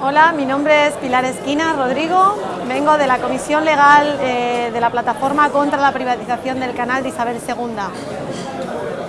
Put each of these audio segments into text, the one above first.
Hola, mi nombre es Pilar Esquina Rodrigo, vengo de la Comisión Legal eh, de la Plataforma contra la Privatización del Canal de Isabel II.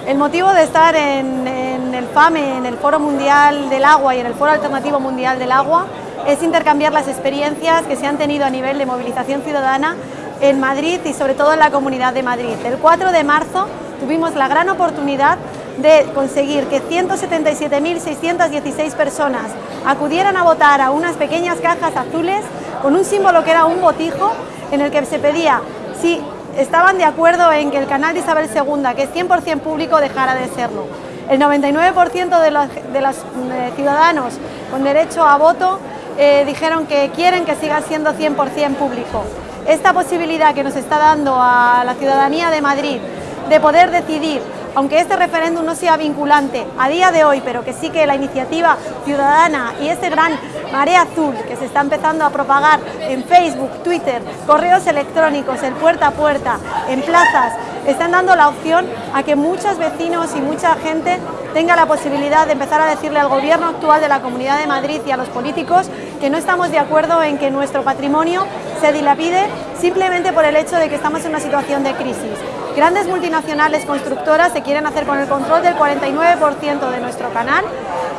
El motivo de estar en, el FAME, en el Foro Mundial del Agua y en el Foro Alternativo Mundial del Agua, es intercambiar las experiencias que se han tenido a nivel de movilización ciudadana en Madrid y sobre todo en la Comunidad de Madrid. El 4 de marzo tuvimos la gran oportunidad de conseguir que 177.616 personas acudieran a votar a unas pequeñas cajas azules con un símbolo que era un botijo en el que se pedía si estaban de acuerdo en que el canal de Isabel II, que es 100% público, dejara de serlo. El 99% de los, eh, ciudadanos con derecho a voto eh, dijeron que quieren que siga siendo 100% público. Esta posibilidad que nos está dando a la ciudadanía de Madrid de poder decidir aunque este referéndum no sea vinculante a día de hoy, pero que sí que la iniciativa ciudadana y ese gran marea azul que se está empezando a propagar en Facebook, Twitter, correos electrónicos, en puerta a puerta, en plazas, están dando la opción a que muchos vecinos y mucha gente tenga la posibilidad de empezar a decirle al gobierno actual de la Comunidad de Madrid y a los políticos que no estamos de acuerdo en que nuestro patrimonio se dilapide simplemente por el hecho de que estamos en una situación de crisis. Grandes multinacionales constructoras se quieren hacer con el control del 49% de nuestro canal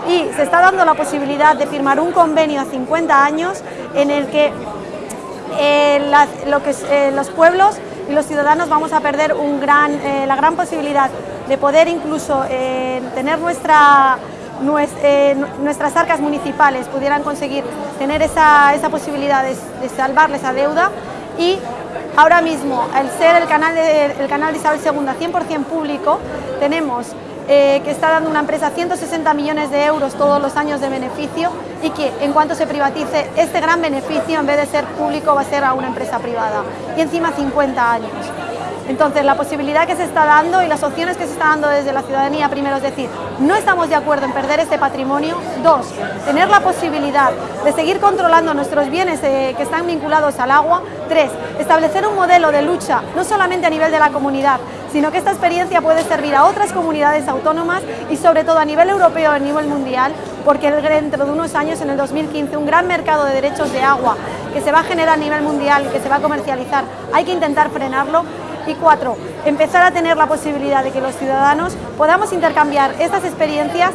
y se está dando la posibilidad de firmar un convenio a 50 años en el que, eh, eh, los pueblos y los ciudadanos vamos a perder eh, la gran posibilidad de poder incluso tener nuestra, nuestras arcas municipales pudieran conseguir tener esa, esa posibilidad de, de salvarles esa deuda y Ahora mismo, al ser el canal de, canal de Isabel II 100% público, tenemos eh, que está dando una empresa 160 millones de euros todos los años de beneficio y que en cuanto se privatice este gran beneficio en vez de ser público va a ser a una empresa privada y encima 50 años. Entonces, la posibilidad que se está dando y las opciones que se está dando desde la ciudadanía, primero es decir, no estamos de acuerdo en perder este patrimonio. Dos, tener la posibilidad de seguir controlando nuestros bienes eh, que están vinculados al agua. Tres, establecer un modelo de lucha, no solamente a nivel de la comunidad, sino que esta experiencia puede servir a otras comunidades autónomas y sobre todo a nivel europeo, a nivel mundial, porque dentro de unos años, en el 2015, un gran mercado de derechos de agua que se va a generar a nivel mundial y que se va a comercializar, hay que intentar frenarlo y cuatro, empezar a tener la posibilidad de que los ciudadanos podamos intercambiar estas experiencias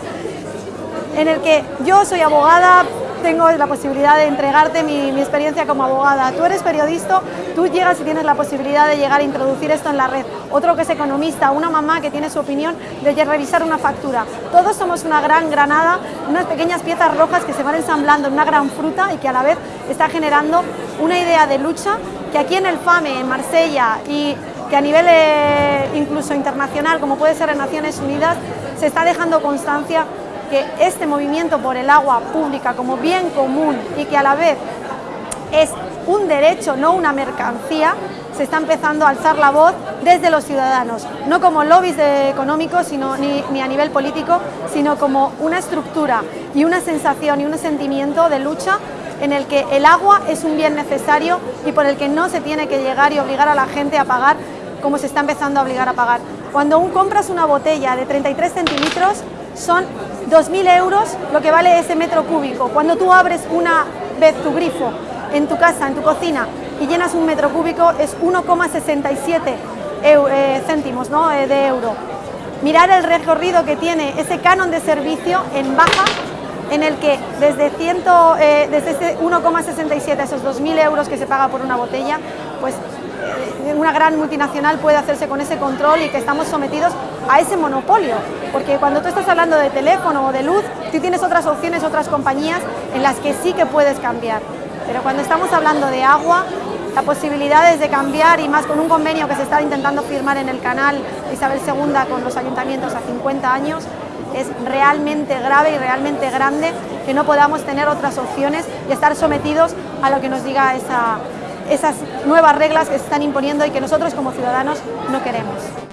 en el que yo soy abogada, tengo la posibilidad de entregarte mi, experiencia como abogada. Tú eres periodista, tú llegas y tienes la posibilidad de llegar a introducir esto en la red. Otro que es economista, una mamá que tiene su opinión de revisar una factura. Todos somos una gran granada, unas pequeñas piezas rojas que se van ensamblando en una gran fruta y que a la vez está generando una idea de lucha que aquí en el FAME, en Marsella y que a nivel eh, incluso internacional, como puede ser en Naciones Unidas, se está dejando constancia que este movimiento por el agua pública como bien común y que a la vez es un derecho, no una mercancía, se está empezando a alzar la voz desde los ciudadanos, no como lobbies económicos sino, ni, ni, a nivel político, sino como una estructura y una sensación y un sentimiento de lucha en el que el agua es un bien necesario y por el que no se tiene que llegar y obligar a la gente a pagar como se está empezando a obligar a pagar. Cuando compras una botella de 33 centímetros, son 2.000 euros lo que vale ese metro cúbico. Cuando tú abres una vez tu grifo en tu casa, en tu cocina, y llenas un metro cúbico, es 1,67 eh, céntimos ¿no? Eh, de euro. Mirar el recorrido que tiene ese canon de servicio en baja, en el que desde, eh, desde ese 1,67, esos 2.000 euros que se paga por una botella, pues una gran multinacional puede hacerse con ese control y que estamos sometidos a ese monopolio. Porque cuando tú estás hablando de teléfono o de luz, tú tienes otras opciones, otras compañías en las que sí que puedes cambiar. Pero cuando estamos hablando de agua, la posibilidad es de cambiar y más con un convenio que se está intentando firmar en el canal Isabel II con los ayuntamientos a 50 años, es realmente grave y realmente grande que no podamos tener otras opciones y estar sometidos a lo que nos diga esa, esas nuevas reglas que se están imponiendo y que nosotros como ciudadanos no queremos.